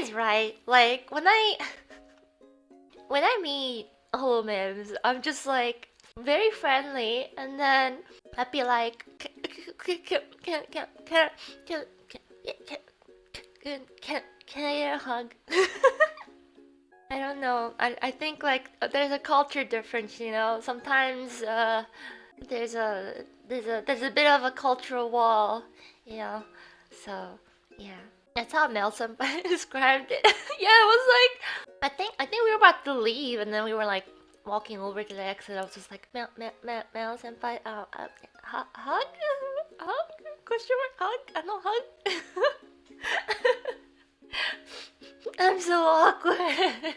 is right. Like when I when I meet holomems, I'm just like very friendly, and then I'd be like, can can can can can can can can can I get a hug? I don't know. I I think like there's a culture difference, you know. Sometimes uh, there's a there's a there's a bit of a cultural wall, you know. So yeah. That's how Senpai described it. yeah, it was like I think I think we were about to leave and then we were like walking over to the exit. I was just like Mel Mel Mel, Mel Senpai, uh, uh, hug hug question mark hug I know hug. I'm so awkward.